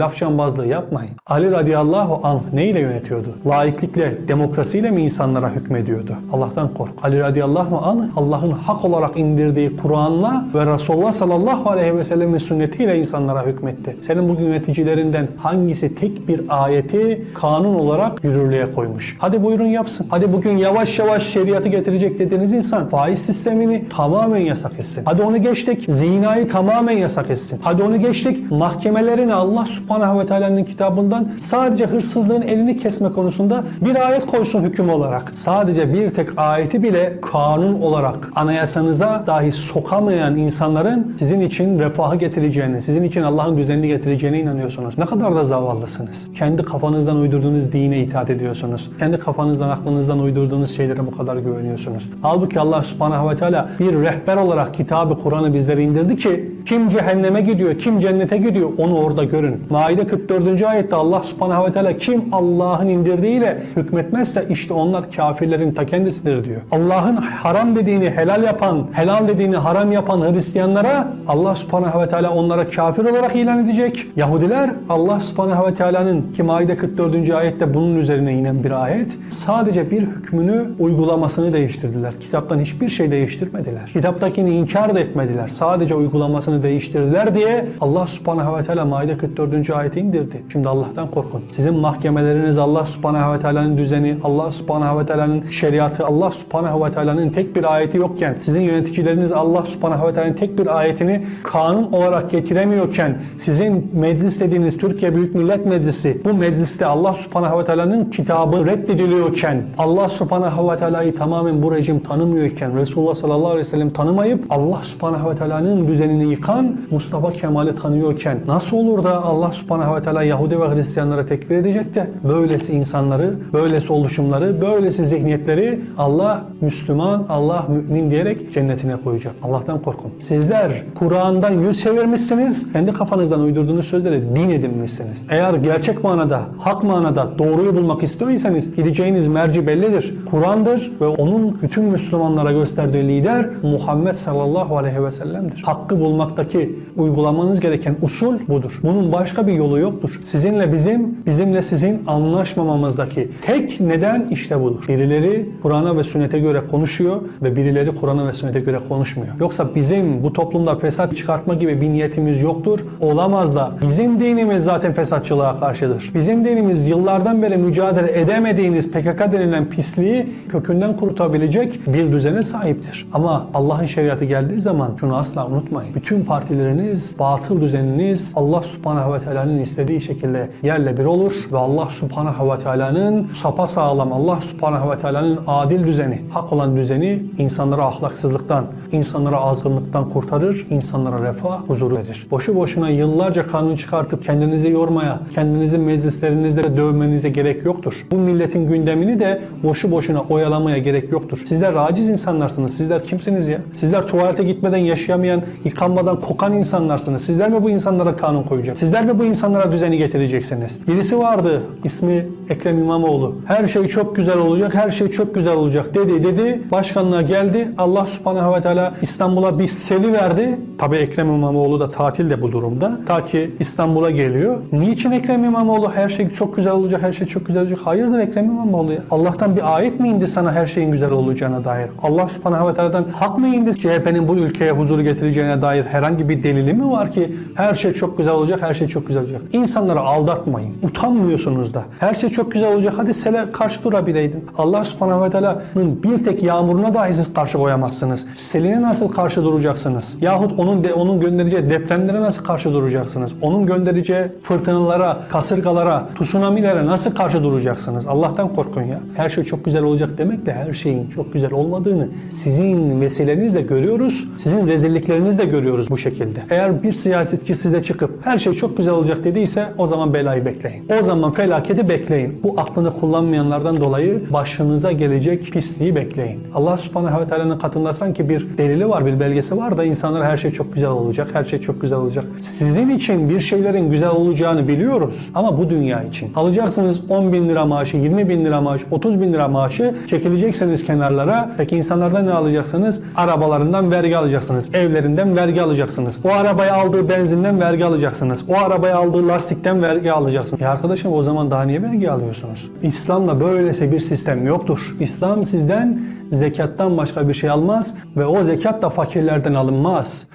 Laf cambazlığı yapmayın. Ali radıyallahu anh neyle yönetiyordu? Laiklikle, demokrasiyle mi insanlara hükmediyordu? Allah'tan kork. Ali radıyallahu anh Allah'ın hak olarak indirdiği Kur'an'la ve Resulullah sallallahu aleyhi ve sellemin sünnetiyle insanlara hükmetti. Senin bugün yöneticilerinden hangisi tek bir ayeti kanun olarak yürürlüğe koymuş? Hadi buyurun yapsın. Hadi bugün yavaş yavaş şeriatı getirecek dediğiniz insan faiz sistemini tamamen yasak etsin. Hadi onu geçtik. Zinayı tamamen yasak etsin. Hadi onu geçtik. Mahkemelerini Allah subhanahu ve teala'nın kitabından sadece hırsızlığın elini kesme konusunda bir ayet koysun hüküm olarak. Sadece bir tek ayeti bile kanun olarak anayasanıza dahi sokamayan insanların sizin için refahı getireceğini, sizin için Allah'ın düzenini getireceğine inanıyorsunuz. Ne kadar da zavallısınız. Kendi kafanızdan uydurduğunuz dine itaat ediyorsunuz. Kendi kafanızdan, aklınızdan uydurduğunuz şeylere bu kadar güveniyorsunuz. Halbuki Allah subhanahu ve teala bir rehber olarak kitabı Kur'an'ı bizlere indirdi ki kim cehenneme gidiyor, kim cennete gidiyor onu orada görün. Maide 44. ayette Allah subhanahu ve teala kim Allah'ın indirdiğiyle hükmetmezse işte onlar kafirlerin ta kendisidir diyor. Allah'ın haram dediğini helal yapan, helal dediğini haram yapan Hristiyanlara Allah subhanahu ve teala onlara kafir olarak ilan edecek. Yahudiler Allah subhanahu ve teala'nın ki Maide 44. ayette bunun üzerine inen bir ayet sadece bir hükmünü uygulamasını değiştirdiler. Kitaptan hiçbir şey değiştirmediler. Kitaptakini inkar da etmediler. Sadece uygulamasını değiştirdiler diye Allah subhanahu ve teala Maide 44. ayeti indirdi. Şimdi Allah'tan korkun. Sizin mahkemeleriniz Allah subhanahu ve teala'nın düzeni, Allah subhanahu ve teala'nın şeriatı, Allah subhanahu ve teala'nın tek bir ayeti yokken, sizin yöneticileriniz Allah subhanahu ve teala'nın tek bir ayetini kanun olarak getiremiyorken, sizin meclis dediğiniz Türkiye Büyük Millet Meclisi, bu mecliste Allah subhanahu ve teala'nın kitabı reddediliyorken, Allah subhanahu ve teala'yı tamamen bu rejim tanımıyorken, Resulullah sallallahu aleyhi ve sellem tanımayıp Allah subhanahu ve teala'nın düzenini yıkan Mustafa Kemal'i tanıyorken nasıl olur da Allah subhanahu ve teala Yahudi ve Hristiyanlara tekfir edecek de böylesi insanları, böylesi oluşumları, böylesi zihniyetleri Allah Müslüman, Allah mümin diyerek cennetine koyacak. Allah'tan korkun. Sizler Kur'an'dan yüz çevirmişsiniz, kendi kafanızdan uydurduğunuz sözleri din edinmişsiniz. Eğer gerçek manada, hak manada doğruyu bulmak istiyorsanız gideceğiniz merci bellidir. Kur'an'dır ve onun bütün Müslümanlara gösterdiği lider Muhammed sallallahu aleyhi ve sellem'dir. Hakkı bulmaktaki uygulamanız gereken usul budur. Bunun başka bir yolu yoktur. Sizinle bizim, bizimle sizin anlaşmamamızdaki tek neden işte budur. Birileri Kur'an'a ve sünnete göre konuşuyor ve birileri Kur'an'a ve sünnete göre konuşmuyor. Yoksa bizim bu toplumda fesat çıkartma gibi bir niyetimiz yoktur. Olamaz da. Bizim dinimiz zaten fesatçılığa karşıdır. Bizim dinimiz yıllardan beri mücadele edemediğiniz PKK denilen pisliği kökünden kurutabilecek bir düzene sahiptir. Ama Allah'ın şeriatı geldiği zaman şunu asla unutmayın. Bütün partileriniz, batıl düzeniniz Allah subhanahu ve teala'nın istediği şekilde yerle bir olur ve Allah subhanahu ve teala'nın sapa sağlam, Allah subhanahu ve teala'nın adil düzeni, hak olan düzeni insanları ahlaksızlıktan, insanları azgınlıktan kurtarır, insanlara refah, huzur verir. Boşu boşuna yıllarca kanun çıkartıp kendinizi yormaya, kendinizi meclislerinizde dövmenize gerek yoktur. Bu milletin gündemini de boşu boşuna oyalamaya gerek yoktur. Sizler aciz insanlarsınız. Sizler kimsiniz ya? Sizler tuvalete gitmeden yaşayamayan, yıkanmadan kokan insanlarsınız. Sizler mi bu insanlara kanun koyacak? Sizler mi bu insanlara düzeni getireceksiniz? Birisi vardı ismi Ekrem İmamoğlu. Her şey çok güzel olacak, her şey çok güzel olacak dedi dedi. Başkanlığa geldi. Allah subhanahu ve teala İstanbul'a bir seli verdi. Tabi Ekrem İmamoğlu da tatil de bu durumda. Ta ki İstanbul'a geliyor. Niçin Ekrem İmamoğlu her şey çok güzel olacak, her şey çok güzel olacak? Hayırdır Ekrem İmamoğlu ya? Allah'tan bir ayet mi indi sana her şeyin güzel olacağına dair? Allah subhanahu ve teala'dan hak mı indi CHP'nin bu ülkeye huzuru getireceğine dair herhangi bir delili mi var ki her şey çok güzel olacak, her şey çok güzel olacak? İnsanları aldatmayın. Utanmıyorsunuz da. Her şey çok güzel olacak. Hadi sele karşı durabileydin. Allah subhanahu ve teala'nın bir tek yağmuruna dahi siz karşı koyamazsınız. Seline nasıl karşı duracaksınız? Yahut onun de, onun göndereceği depremlere nasıl karşı duracaksınız? Onun göndereceği fırtınalara, kasırgalara, tsunamilere nasıl karşı duracaksınız? Allah'tan korkun ya. Her şey çok güzel olacak demekle her şeyin çok güzel olmadığını sizin vesilenizle görüyoruz. Sizin rezilliklerinizle görüyoruz bu şekilde. Eğer bir siyasetçi size çıkıp her şey çok güzel olacak dediyse o zaman belayı bekleyin. O zaman felaketi bekleyin. Bu aklını kullanmayanlardan dolayı başınıza gelecek pisliği bekleyin. Allah subhanahu ve teala'nın katında sanki bir delili var, bir belgesi var da insanlar her şey çok güzel olacak, her şey çok güzel olacak. Sizin için bir şeylerin güzel olacağını biliyoruz ama bu dünya için. Alacaksınız 10 bin lira maaşı, 20 bin lira maaş, 30 bin lira maaşı çekileceksiniz kenarlara. Peki insanlardan ne alacaksınız? Arabalarından vergi alacaksınız, evlerinden vergi alacaksınız alacaksınız. O arabaya aldığı benzinden vergi alacaksınız. O arabaya aldığı lastikten vergi alacaksınız. E arkadaşım o zaman daha niye vergi alıyorsunuz? İslam'da böylesi bir sistem yoktur. İslam sizden zekattan başka bir şey almaz ve o zekat da fakirlerden alınmaz.